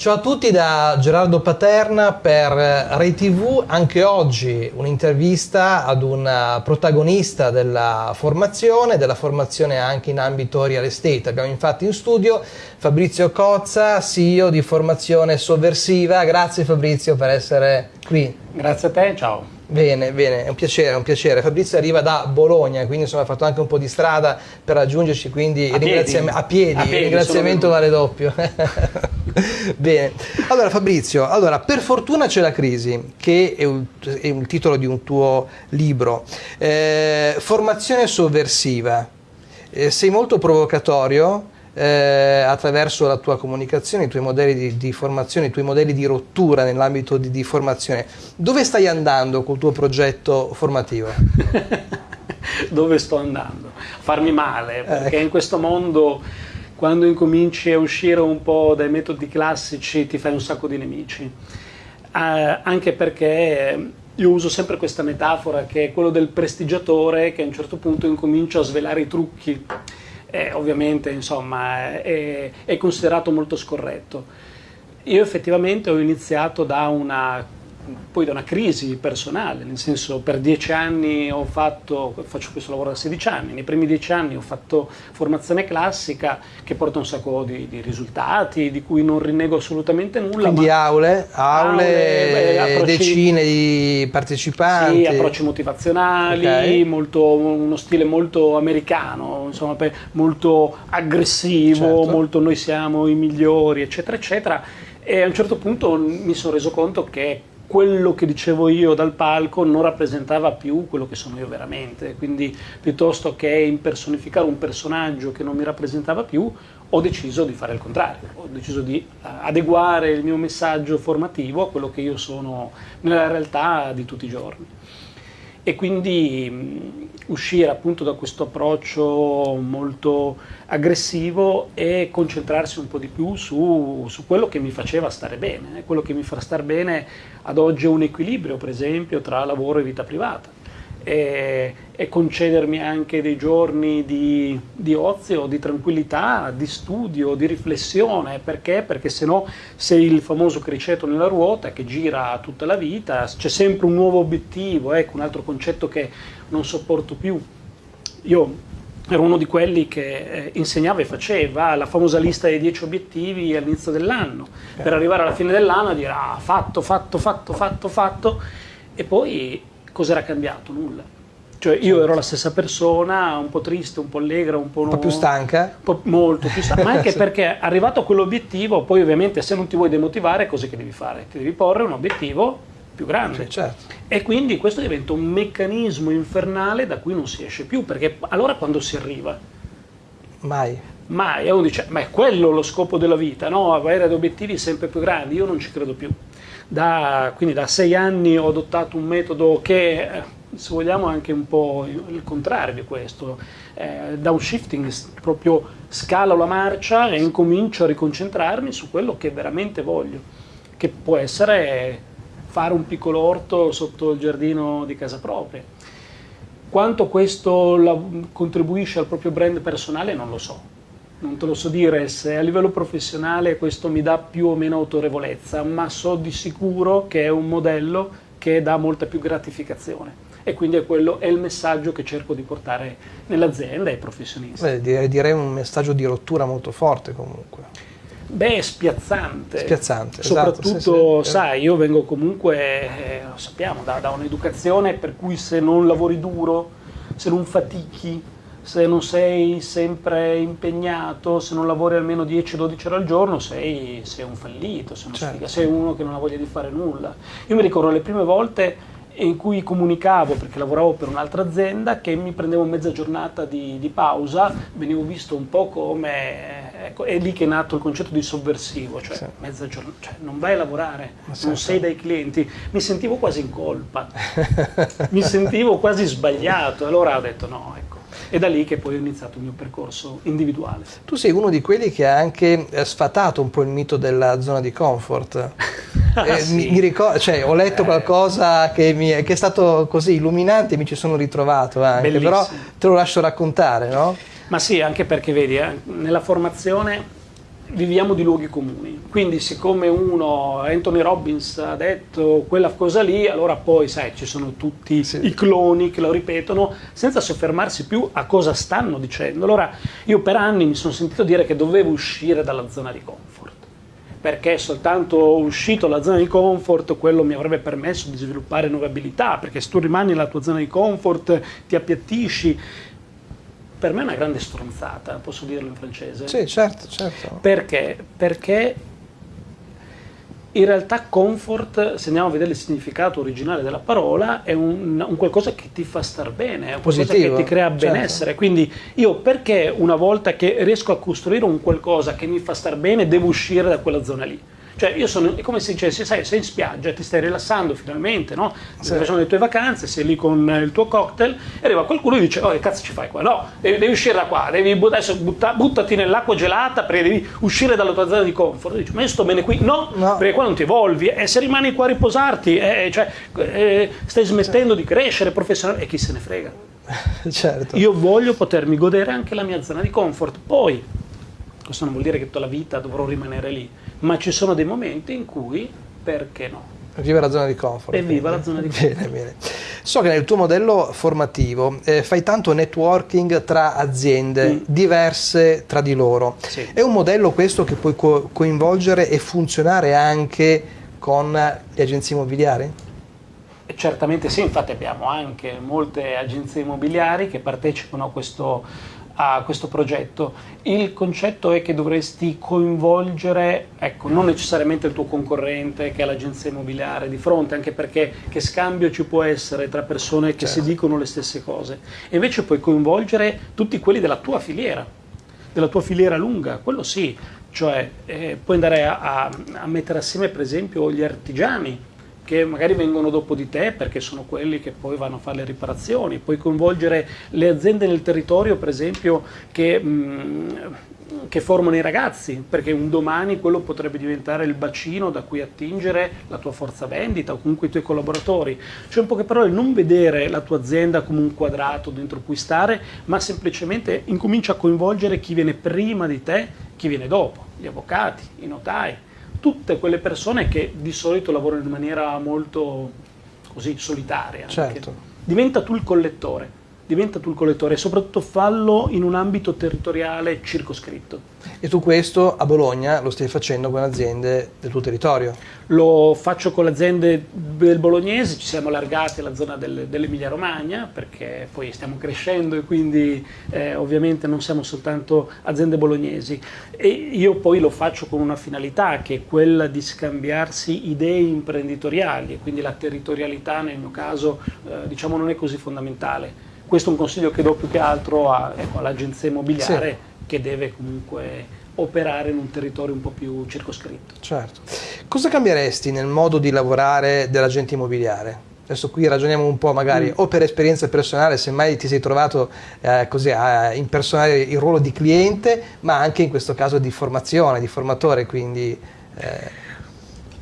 Ciao a tutti da Gerardo Paterna per Rai TV, anche oggi un'intervista ad un protagonista della formazione, della formazione anche in ambito real estate. Abbiamo infatti in studio Fabrizio Cozza, CEO di Formazione Sovversiva. Grazie Fabrizio per essere qui. Grazie a te, ciao. Bene, bene, è un piacere, è un piacere. Fabrizio arriva da Bologna, quindi insomma ha fatto anche un po' di strada per raggiungerci, quindi a piedi, a piedi, a piedi ringraziamento vale doppio. bene, allora Fabrizio, allora, per fortuna c'è la crisi, che è un, è un titolo di un tuo libro. Eh, formazione sovversiva, eh, sei molto provocatorio, eh, attraverso la tua comunicazione, i tuoi modelli di, di formazione, i tuoi modelli di rottura nell'ambito di, di, formazione. Dove stai andando col tuo progetto formativo? Dove sto andando? Farmi male, perché eh. in questo mondo quando incominci a uscire un po' dai metodi classici ti fai un sacco di nemici. Eh, anche perché io uso sempre questa metafora che è quello del prestigiatore che a un certo punto incomincia a svelare i trucchi eh, ovviamente insomma, è, è considerato molto scorretto. Io effettivamente ho iniziato da una poi da una crisi personale, nel senso per dieci anni ho fatto, faccio questo lavoro da 16 anni, nei primi dieci anni ho fatto formazione classica che porta un sacco di, di risultati, di cui non rinnego assolutamente nulla. Quindi aule, aule, beh, decine di partecipanti. Sì, approcci motivazionali, okay. molto, uno stile molto americano, insomma, molto aggressivo, certo. molto noi siamo i migliori, eccetera, eccetera. E a un certo punto mi sono reso conto che quello che dicevo io dal palco non rappresentava più quello che sono io veramente, quindi piuttosto che impersonificare un personaggio che non mi rappresentava più, ho deciso di fare il contrario, ho deciso di eh, adeguare il mio messaggio formativo a quello che io sono nella realtà di tutti i giorni. E quindi mh, uscire appunto da questo approccio molto aggressivo e concentrarsi un po' di più su, su, quello che mi faceva stare bene. Eh. Quello che mi fa stare bene ad oggi è un equilibrio, per esempio, tra lavoro e vita privata e, e concedermi anche dei giorni di, di, ozio, di tranquillità, di studio, di riflessione. Perché? Perché se no sei il famoso criceto nella ruota che gira tutta la vita, c'è sempre un nuovo obiettivo, ecco un altro concetto che non sopporto più. Io ero uno di quelli che eh, insegnava e faceva la famosa lista dei 10 obiettivi all'inizio dell'anno, per arrivare alla fine dell'anno e dire ah, fatto, fatto, fatto, fatto, fatto, e poi cos'era cambiato? Nulla. Cioè io ero la stessa persona, un po' triste, un po' allegra, un po'... Un po' più stanca? Po molto più stanca, ma anche perché arrivato a quell'obiettivo, poi ovviamente se non ti vuoi demotivare, cosa che devi fare? Ti devi porre un obiettivo più grande. Sì, certo. E quindi questo diventa un meccanismo infernale da cui non si esce più, perché allora quando si arriva? Mai. Mai. E uno dice, ma è quello lo scopo della vita, no? Avere obiettivi sempre più grandi, io non ci credo più. Da, quindi da sei anni ho adottato un metodo che, eh, se vogliamo, è anche un po' il contrario di questo. Eh, downshifting, proprio scalo la marcia e incomincio a riconcentrarmi su quello che veramente voglio, che può essere fare un piccolo orto sotto il giardino di casa propria. Quanto questo contribuisce al proprio brand personale non lo so, non te lo so dire se a livello professionale questo mi dà più o meno autorevolezza, ma so di sicuro che è un modello che dà molta più gratificazione e quindi è, quello, è il messaggio che cerco di portare nell'azienda ai professionisti. Beh, direi un messaggio di rottura molto forte comunque. Beh, spiazzante. Spiazzante, Soprattutto, esatto, sì, sì, sai, io vengo comunque, eh, lo sappiamo, da, da un'educazione per cui se non lavori duro, se non fatichi, se non sei sempre impegnato, se non lavori almeno 10-12 ore al giorno, sei, sei un fallito, sei, certo. sei, uno che non ha voglia di fare nulla. Io mi ricordo le prime volte in cui comunicavo, perché lavoravo per un'altra azienda, che mi prendevo mezza giornata di, di, pausa, venivo visto un po' come, ecco, è lì che è nato il concetto di sovversivo, cioè sì. mezza giornata, cioè non vai a lavorare, Ma non certo. sei dai clienti, mi sentivo quasi in colpa, mi sentivo quasi sbagliato, allora ho detto no, ecco è da lì che poi ho iniziato il mio percorso individuale. Tu sei uno di quelli che ha anche eh, sfatato un po' il mito della zona di comfort. ah, eh, sì. mi, mi ricordo, cioè, ho letto eh. qualcosa che, mi, che, è stato così illuminante e mi ci sono ritrovato anche, Bellissimo. però te lo lascio raccontare, no? Ma sì, anche perché vedi, eh, nella formazione viviamo di luoghi comuni. Quindi, siccome uno, Anthony Robbins, ha detto quella cosa lì, allora poi, sai, ci sono tutti sì. i cloni che lo ripetono senza soffermarsi più a cosa stanno dicendo. Allora, io per anni mi sono sentito dire che dovevo uscire dalla zona di comfort perché soltanto uscito dalla zona di comfort quello mi avrebbe permesso di sviluppare nuove abilità, perché se tu rimani nella tua zona di comfort ti appiattisci per me è una grande stronzata, posso dirlo in francese? Sì, certo, certo. Perché? Perché in realtà comfort, se andiamo a vedere il significato originale della parola, è un, un qualcosa che ti fa star bene, è un qualcosa Positivo, che ti crea certo. benessere. Certo. Quindi io perché una volta che riesco a costruire un qualcosa che mi fa star bene, devo uscire da quella zona lì? Cioè, io sono, è come se dicessi, sai, sei in spiaggia, ti stai rilassando finalmente, no? Stai facendo le tue vacanze, sei lì con il tuo cocktail, e arriva qualcuno e dice, oh, che cazzo ci fai qua? No, devi, devi uscire da qua, devi adesso butta, buttati nell'acqua gelata perché devi uscire dalla tua zona di comfort. Dici, ma io sto bene qui? No, no. perché qua non ti evolvi, e se rimani qua a riposarti, eh, cioè, eh, stai smettendo di crescere professionalmente, e chi se ne frega. certo. Io voglio potermi godere anche la mia zona di comfort. Poi, questo non vuol dire che tutta la vita dovrò rimanere lì ma ci sono dei momenti in cui perché no? Viva la zona di comfort. E viva la zona di comfort. Bene, bene. So che nel tuo modello formativo eh, fai tanto networking tra aziende mm. diverse tra di loro. Sì. È un modello questo che puoi co- coinvolgere e funzionare anche con le agenzie immobiliari? Certamente sì, infatti abbiamo anche molte agenzie immobiliari che partecipano a questo a questo progetto. Il concetto è che dovresti coinvolgere, ecco, non necessariamente il tuo concorrente che è l'agenzia immobiliare di fronte, anche perché che scambio ci può essere tra persone che certo. si dicono le stesse cose. E invece puoi coinvolgere tutti quelli della tua filiera, della tua filiera lunga, quello sì, cioè eh, puoi andare a, a, a mettere assieme per esempio gli artigiani che magari vengono dopo di te perché sono quelli che poi vanno a fare le riparazioni, puoi coinvolgere le aziende nel territorio per esempio che, mm, che formano i ragazzi, perché un domani quello potrebbe diventare il bacino da cui attingere la tua forza vendita o comunque i tuoi collaboratori. Cioè in poche parole non vedere la tua azienda come un quadrato dentro cui stare, ma semplicemente incomincia a coinvolgere chi viene prima di te, chi viene dopo, gli avvocati, i notai tutte quelle persone che di solito lavorano in maniera molto così solitaria. Certo. Diventa tu il collettore diventa tu il collettore e soprattutto fallo in un ambito territoriale circoscritto. E tu questo a Bologna lo stai facendo con aziende del tuo territorio? Lo faccio con le aziende del bolognese, ci siamo allargati alla zona del, dell'Emilia Romagna perché poi stiamo crescendo e quindi eh, ovviamente non siamo soltanto aziende bolognesi. E io poi lo faccio con una finalità che è quella di scambiarsi idee imprenditoriali e quindi la territorialità nel mio caso eh, diciamo non è così fondamentale questo è un consiglio che do più che altro ecco, all'agenzia immobiliare sì. che deve comunque operare in un territorio un po' più circoscritto. Certo. Cosa cambieresti nel modo di lavorare dell'agente immobiliare? Adesso qui ragioniamo un po' magari mm. o per esperienza personale, se mai ti sei trovato eh, così a impersonare il ruolo di cliente, ma anche in questo caso di formazione, di formatore, quindi... Eh.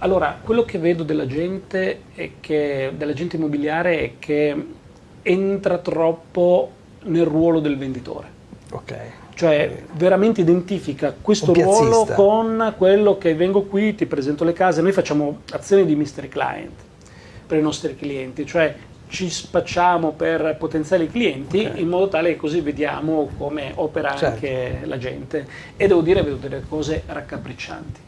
Allora, quello che vedo dell'agente, dell'agente immobiliare è che entra troppo nel ruolo del venditore. Ok. Cioè veramente identifica questo ruolo con quello che vengo qui, ti presento le case, noi facciamo azioni di mystery client per i nostri clienti, cioè ci spacciamo per potenziali clienti okay. in modo tale che così vediamo come opera certo. anche la gente e devo dire vedo delle cose raccapriccianti.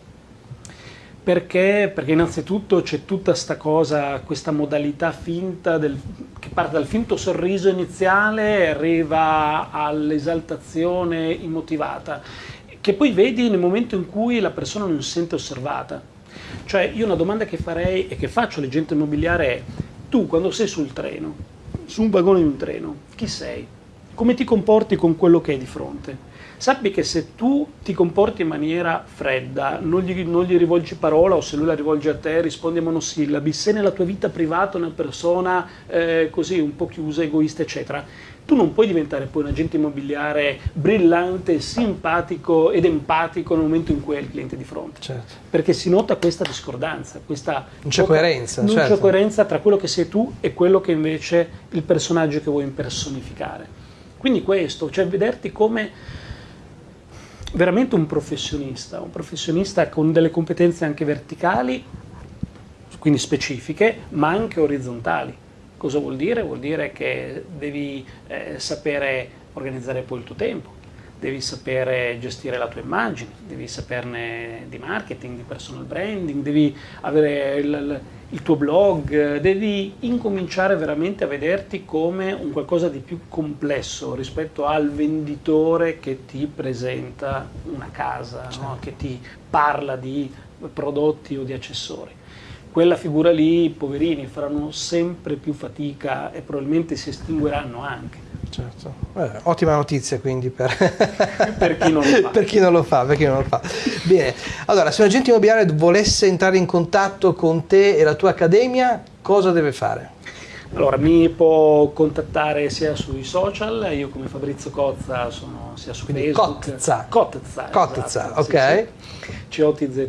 Perché? Perché innanzitutto c'è tutta questa cosa, questa modalità finta del, che parte dal finto sorriso iniziale e arriva all'esaltazione immotivata, che poi vedi nel momento in cui la persona non si sente osservata. Cioè io una domanda che farei e che faccio all'agente immobiliare è, tu quando sei sul treno, su un vagone di un treno, chi sei? Come ti comporti con quello che hai di fronte? sappi che se tu ti comporti in maniera fredda, non gli, non gli, rivolgi parola o se lui la rivolge a te rispondi a monosillabi, se nella tua vita privata una persona eh, così un po' chiusa, egoista, eccetera, tu non puoi diventare poi un agente immobiliare brillante, simpatico ed empatico nel momento in cui hai il cliente di fronte. Certo. Perché si nota questa discordanza, questa non c'è coerenza, non certo. c'è coerenza tra quello che sei tu e quello che invece il personaggio che vuoi impersonificare. Quindi questo, cioè vederti come veramente un professionista, un professionista con delle competenze anche verticali, quindi specifiche, ma anche orizzontali. Cosa vuol dire? Vuol dire che devi eh, sapere organizzare poi il tuo tempo, devi sapere gestire la tua immagine, devi saperne di marketing, di personal branding, devi avere il, il tuo blog, devi incominciare veramente a vederti come un qualcosa di più complesso rispetto al venditore che ti presenta una casa, certo. no? che ti parla di prodotti o di accessori quella figura lì, poverini, faranno sempre più fatica e probabilmente si estingueranno anche. Certo. Eh, ottima notizia quindi per, per, chi per, chi non lo fa. Per chi non lo fa. Bene, allora se un agente immobiliare volesse entrare in contatto con te e la tua accademia, cosa deve fare? Allora, mi può contattare sia sui social, io come Fabrizio Cozza sono sia su Quindi Facebook. Cozza. Cozza. Cozza, esatto, ok. Sì, sì. COTZ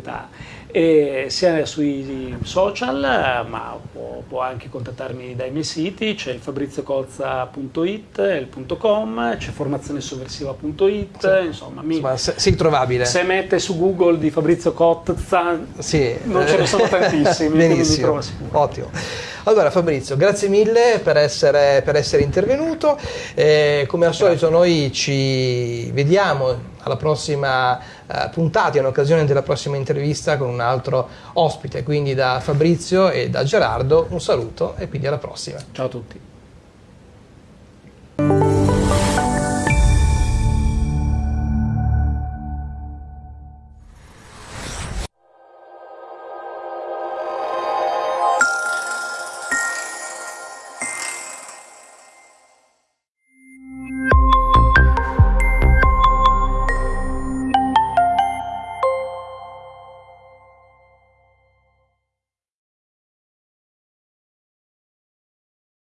e sia sui social, ma può, può, anche contattarmi dai miei siti, c'è il fabriziocozza.it, il .com, c'è formazionesovversiva.it, sì. insomma, mi, insomma, sei trovabile. Se mette su Google di Fabrizio Cozza, sì. non ce ne sono tantissimi, Benissimo, ottimo. Allora Fabrizio, grazie mille per essere, per essere intervenuto, eh, come al solito noi ci vediamo alla prossima eh, puntata, in occasione della prossima intervista con un altro ospite, quindi da Fabrizio e da Gerardo un saluto e quindi alla prossima. Ciao a tutti.